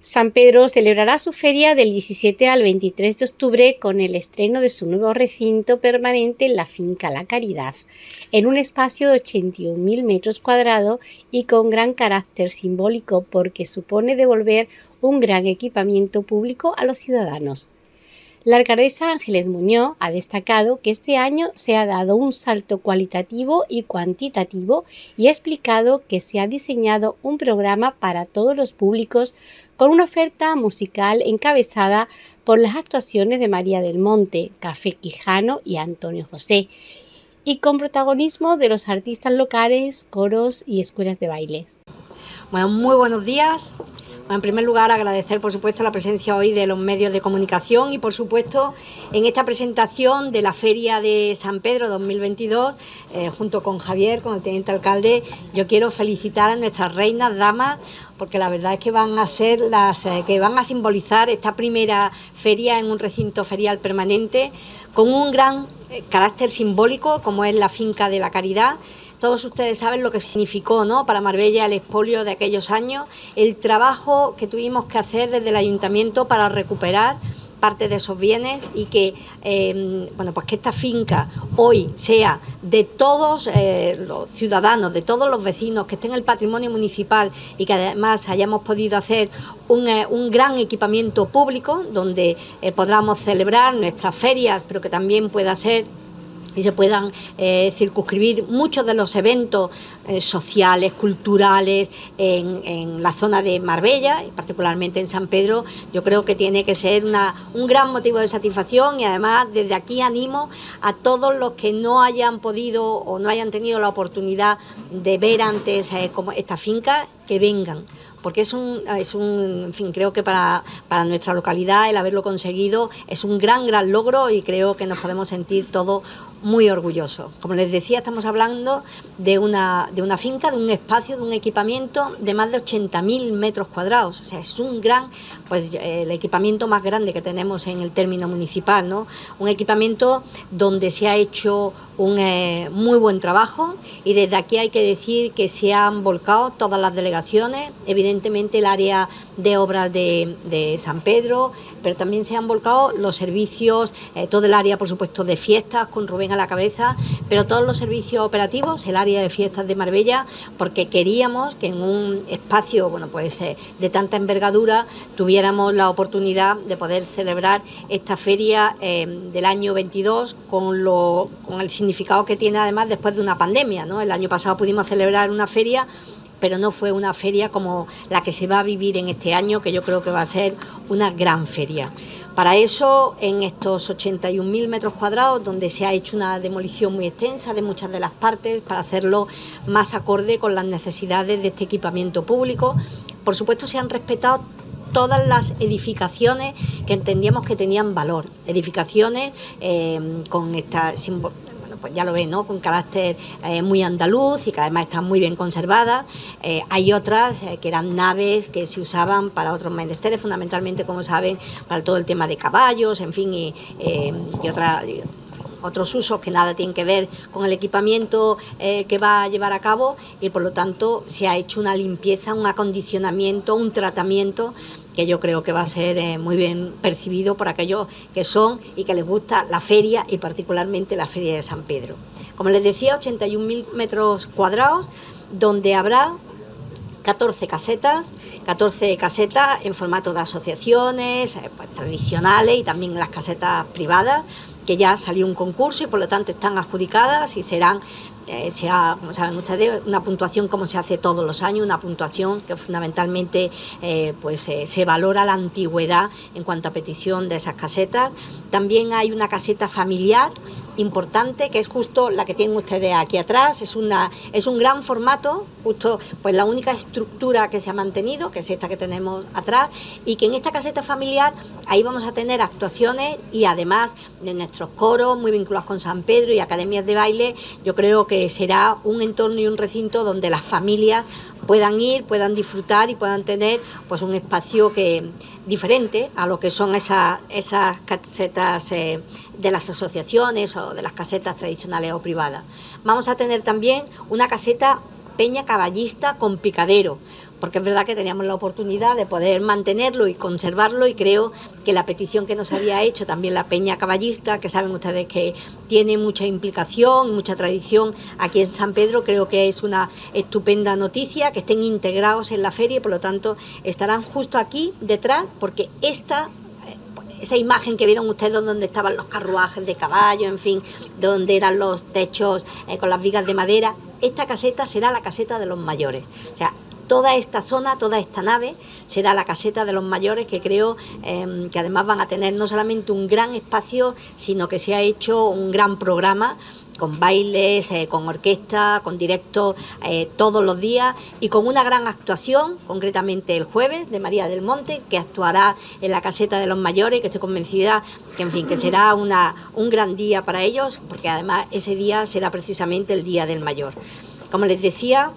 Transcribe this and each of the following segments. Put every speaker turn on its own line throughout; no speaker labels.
San Pedro celebrará su feria del 17 al 23 de octubre con el estreno de su nuevo recinto permanente en la finca La Caridad, en un espacio de 81.000 metros cuadrados y con gran carácter simbólico porque supone devolver un gran equipamiento público a los ciudadanos. La alcaldesa Ángeles Muñoz ha destacado que este año se ha dado un salto cualitativo y cuantitativo y ha explicado que se ha diseñado un programa para todos los públicos con una oferta musical encabezada por las actuaciones de María del Monte, Café Quijano y Antonio José, y con protagonismo de los artistas locales, coros y escuelas de bailes.
Bueno, muy buenos días. En primer lugar, agradecer, por supuesto, la presencia hoy de los medios de comunicación y, por supuesto, en esta presentación de la Feria de San Pedro 2022, eh, junto con Javier, con el teniente alcalde, yo quiero felicitar a nuestras reinas, damas, porque la verdad es que van a ser las eh, que van a simbolizar esta primera feria en un recinto ferial permanente con un gran eh, carácter simbólico, como es la finca de la caridad todos ustedes saben lo que significó ¿no? para Marbella el expolio de aquellos años, el trabajo que tuvimos que hacer desde el ayuntamiento para recuperar parte de esos bienes y que em, bueno pues que esta finca hoy sea de todos eh, los ciudadanos, de todos los vecinos, que esté en el patrimonio municipal y que además hayamos podido hacer un, eh, un gran equipamiento público donde eh, podamos celebrar nuestras ferias, pero que también pueda ser y se puedan eh, circunscribir muchos de los eventos eh, sociales, culturales en, la zona de Marbella y particularmente en San Pedro, yo creo que tiene que ser una, un gran motivo de satisfacción y además desde aquí animo a todos los que no hayan podido o no hayan tenido la oportunidad de ver antes eh, esta finca que vengan, porque es un, es un, en fin, creo que para, para nuestra localidad el haberlo conseguido es un gran, gran logro y creo que nos podemos sentir todos muy orgullosos. Como les decía, estamos hablando de una, de una finca, de un espacio, de un equipamiento de más de 80.000 metros cuadrados. O sea, es un gran, pues el equipamiento más grande que tenemos en el término municipal, ¿no? Un equipamiento donde se ha hecho un eh, muy buen trabajo y desde aquí hay que decir que se han volcado todas las delegaciones evidentemente el área de obras de, San Pedro, pero también se han volcado los servicios, eh, todo el área, por supuesto, de fiestas, con Rubén a la cabeza, pero todos los servicios operativos, el área de fiestas de Marbella, porque queríamos que en un espacio, bueno, pues eh, de tanta envergadura, tuviéramos la oportunidad de poder celebrar esta feria eh, del año 22 con, lo, con el significado que tiene además después de una pandemia, ¿no? El año pasado pudimos celebrar una feria pero no fue una feria como la que se va a vivir en este año, que yo creo que va a ser una gran feria. Para eso, en estos 81.000 metros cuadrados, donde se ha hecho una demolición muy extensa de muchas de las partes, para hacerlo más acorde con las necesidades de este equipamiento público, por supuesto se han respetado todas las edificaciones que entendíamos que tenían valor, edificaciones eh, con esta pues ya lo ven, ¿no? Con carácter eh, muy andaluz y que además están muy bien conservadas. Eh, hay otras eh, que eran naves que se usaban para otros menesteres, fundamentalmente, como saben, para todo el tema de caballos, en fin, y, y otras otros usos que nada tienen que ver con el equipamiento que va a llevar a cabo y por lo tanto se ha hecho una limpieza, un acondicionamiento, un tratamiento que yo creo que va a ser eh, muy bien percibido por aquellos que son y que les gusta la feria y particularmente la feria de San Pedro. Como les decía, 81.000 metros cuadrados donde habrá 14 casetas, 14 casetas en formato de asociaciones eh, pues, tradicionales y también las casetas privadas, que ya salió un concurso y por lo tanto están adjudicadas y serán eh, sea, como saben ustedes, una puntuación como se hace todos los años, una puntuación que fundamentalmente eh, pues eh, se valora la antigüedad en cuanto a petición de esas casetas. También hay una caseta familiar importante que es justo la que tienen ustedes aquí atrás, es, una, es un gran formato, justo pues la única estructura que se ha mantenido, que es esta que tenemos atrás, y que en esta caseta familiar ahí vamos a tener actuaciones y además de nuestros coros muy vinculados con San Pedro y academias de baile, yo creo que será un entorno y un recinto donde las familias puedan ir, puedan disfrutar y puedan tener pues un espacio que diferente a lo que son esas, esas casetas eh, de las asociaciones de las casetas tradicionales o privadas. Vamos a tener también una caseta peña caballista con picadero, porque es verdad que teníamos la oportunidad de poder mantenerlo y conservarlo y creo que la petición que nos había hecho también la Peña Caballista, que saben ustedes que tiene mucha implicación, mucha tradición aquí en San Pedro, creo que es una estupenda noticia que estén integrados en la feria y por lo tanto estarán justo aquí detrás porque esta esa imagen que vieron ustedes donde estaban los carruajes de caballo, en fin, donde eran los techos eh, con las vigas de madera, esta caseta será la caseta de los mayores. O sea, toda esta zona, toda esta nave será la caseta de los mayores que creo em, que además van a tener no solamente un gran espacio, sino que se ha hecho un gran programa con bailes, eh, con orquesta, con directo eh, todos los días y con una gran actuación, concretamente el jueves, de María del Monte, que actuará en la caseta de los mayores, que estoy convencida que, en fin, que será una, un gran día para ellos, porque además ese día será precisamente el Día del Mayor. Como les decía,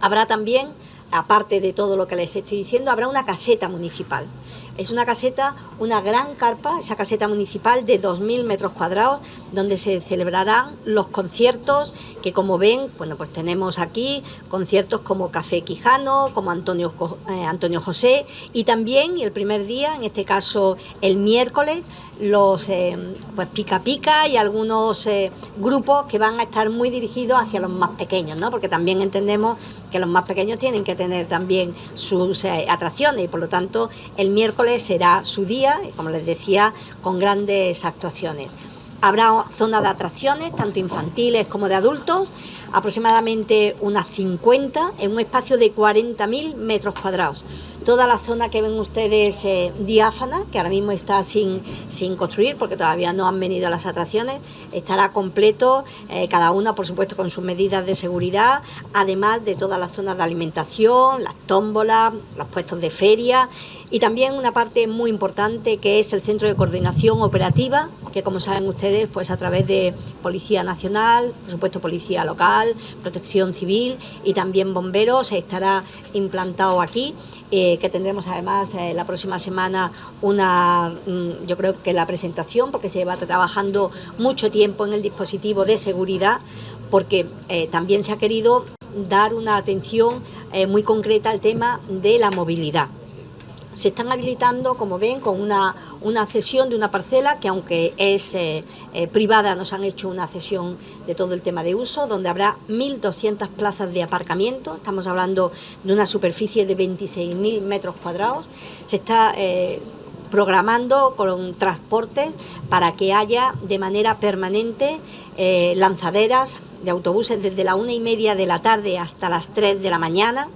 habrá también, aparte de todo lo que les estoy diciendo, habrá una caseta municipal. Es una caseta, una gran carpa, esa caseta municipal de 2.000 metros cuadrados, donde se celebrarán los conciertos que como ven, bueno, pues tenemos aquí conciertos como Café Quijano, como Antonio, eh, Antonio José y también el primer día, en este caso el miércoles, los eh, pues pica pica y algunos eh, grupos que van a estar muy dirigidos hacia los más pequeños, ¿no? Porque también entendemos que los más pequeños tienen que tener también sus atracciones y por lo tanto el miércoles será su día, como les decía, con grandes actuaciones. Habrá zona de atracciones, tanto infantiles como de adultos, aproximadamente unas 50 en un espacio de 40.000 metros cuadrados. Toda la zona que ven ustedes eh, diáfana, que ahora mismo está sin, sin construir porque todavía no han venido las atracciones, estará completo, eh, cada una por supuesto con sus medidas de seguridad, además de todas las zonas de alimentación, las tómbolas, los puestos de feria y también una parte muy importante que es el centro de coordinación operativa, que como saben ustedes, pues a través de Policía Nacional, por supuesto Policía Local, Protección Civil y también bomberos estará implantado aquí. Eh, que tendremos además eh, la próxima semana una, mm, yo creo que la presentación, porque se lleva trabajando mucho tiempo en el dispositivo de seguridad, porque eh, también se ha querido dar una atención muy concreta al tema de la movilidad se están habilitando, como ven, con una, una cesión de una parcela que aunque es eh, eh, privada, nos han hecho una cesión de todo el tema de uso, donde habrá 1.200 plazas de aparcamiento, estamos hablando de una superficie de 26.000 metros cuadrados, se está... Eh, programando con transportes para que haya de manera permanente lanzaderas de autobuses desde la una y media de la tarde hasta las 3 de la mañana,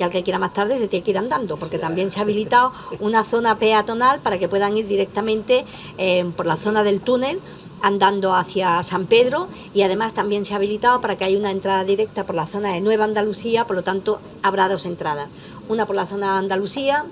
y al que quiera más tarde se tiene que ir andando, porque también se ha habilitado una zona peatonal para que puedan ir directamente eh, por la zona del túnel andando hacia San Pedro y además también se ha habilitado para que haya una entrada directa por la zona de Nueva Andalucía, por lo tanto habrá dos entradas, una por la zona de Andalucía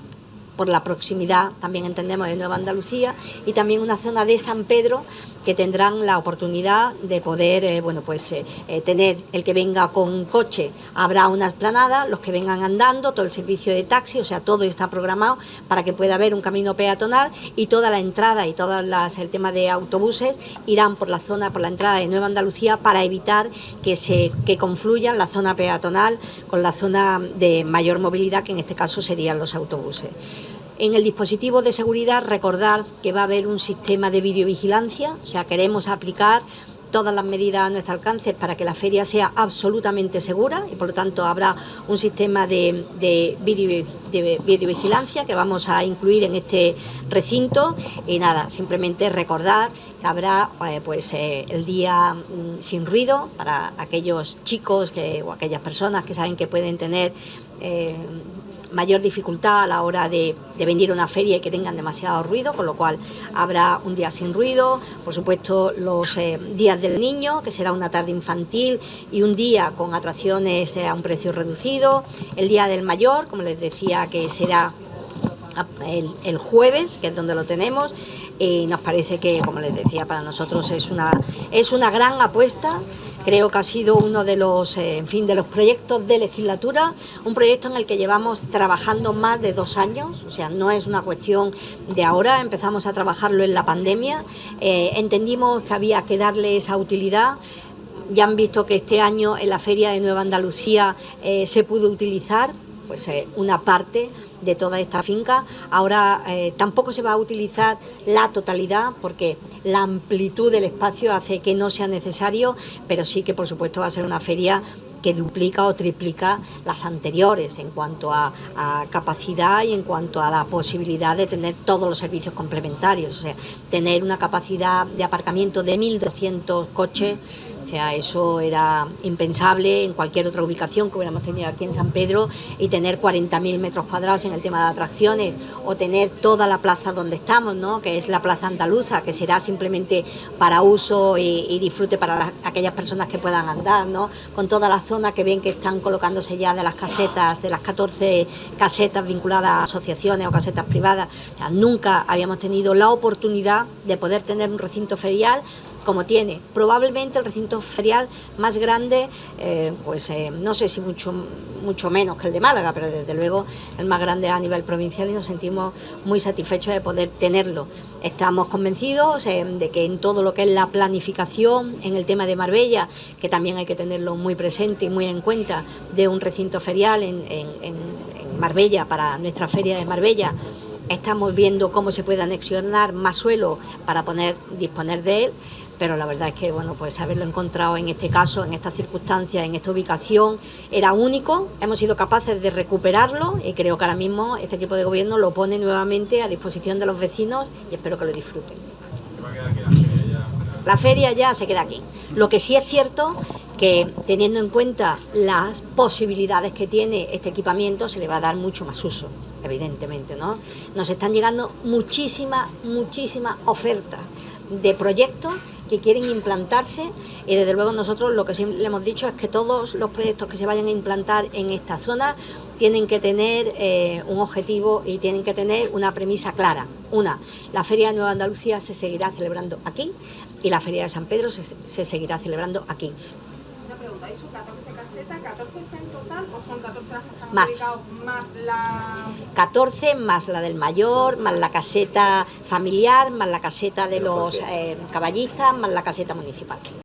por la proximidad, también entendemos, de Nueva Andalucía, y también una zona de San Pedro que tendrán la oportunidad de poder, eh, bueno, pues eh, eh, tener el que venga con coche, habrá una esplanada, los que vengan andando, todo el servicio de taxi, o sea, todo está programado para que pueda haber un camino peatonal y toda la entrada y todo el tema de autobuses irán por la zona, por la entrada de Nueva Andalucía para evitar que se que confluyan la zona peatonal con la zona de mayor movilidad, que en este caso serían los autobuses. En el dispositivo de seguridad recordar que va a haber un sistema de videovigilancia, o sea, queremos aplicar todas las medidas a nuestro alcance para que la feria sea absolutamente segura y por lo tanto habrá un sistema de, de, videovigilancia que vamos a incluir en este recinto. Y nada, simplemente recordar que habrá eh, pues eh, el día mm, sin ruido para aquellos chicos que, o aquellas personas que saben que pueden tener eh, mayor dificultad a la hora de, a una feria y que tengan demasiado ruido, con lo cual habrá un día sin ruido, por supuesto los eh, días del niño, que será una tarde infantil y un día con atracciones eh, a un precio reducido, el día del mayor, como les decía, que será el, el, jueves, que es donde lo tenemos, y nos parece que, como les decía, para nosotros es una, es una gran apuesta Creo que ha sido uno de los, eh, en fin, de los proyectos de legislatura, un proyecto en el que llevamos trabajando más de dos años, o sea, no es una cuestión de ahora, empezamos a trabajarlo en la pandemia, eh, entendimos que había que darle esa utilidad, ya han visto que este año en la Feria de Nueva Andalucía eh, se pudo utilizar pues eh, una parte de toda esta finca. Ahora eh, tampoco se va a utilizar la totalidad porque la amplitud del espacio hace que no sea necesario, pero sí que por supuesto va a ser una feria que duplica o triplica las anteriores en cuanto a, capacidad y en cuanto a la posibilidad de tener todos los servicios complementarios, o sea, tener una capacidad de aparcamiento de 1.200 coches, o sea, eso era impensable en cualquier otra ubicación que hubiéramos tenido aquí en San Pedro y tener 40.000 metros cuadrados en el tema de atracciones o tener toda la plaza donde estamos, ¿no? que es la plaza andaluza, que será simplemente para uso y, disfrute para aquellas personas que puedan andar, ¿no? con todas las zona que ven que están colocándose ya de las casetas, de las 14 casetas vinculadas a asociaciones o casetas privadas. nunca habíamos tenido la oportunidad de poder tener un recinto ferial como tiene. Probablemente el recinto ferial más grande, eh, pues eh, no sé si mucho, mucho menos que el de Málaga, pero desde luego el más grande a nivel provincial y nos sentimos muy satisfechos de poder tenerlo. Estamos convencidos eh, de que en todo lo que es la planificación, en el tema de Marbella, que también hay que tenerlo muy presente y muy en cuenta, de un recinto ferial en, en Marbella, para nuestra feria de Marbella, Estamos viendo cómo se puede anexionar más suelo para poder disponer de él, pero la verdad es que bueno, pues haberlo encontrado en este caso, en estas circunstancias, en esta ubicación, era único. Hemos sido capaces de recuperarlo y creo que ahora mismo este equipo de gobierno lo pone nuevamente a disposición de los vecinos y espero que lo disfruten. La feria ya se queda aquí. Lo que sí es cierto que teniendo en cuenta las posibilidades que tiene este equipamiento se le va a dar mucho más uso, evidentemente, ¿no? Nos están llegando muchísimas, muchísimas ofertas de proyectos que quieren implantarse y desde luego nosotros lo que siempre le hemos dicho es que todos los proyectos que se vayan a implantar en esta zona tienen que tener eh, un objetivo y tienen que tener una premisa clara. Una, la Feria de Nueva Andalucía se seguirá celebrando aquí y la Feria de San Pedro se, se seguirá celebrando aquí.
Pregunta, ¿ha dicho 14 casetas, 14 en total o son 14 las que se han
más.
más la...
14 más la del mayor, más la caseta familiar, más la caseta de los eh, caballistas, más la caseta municipal.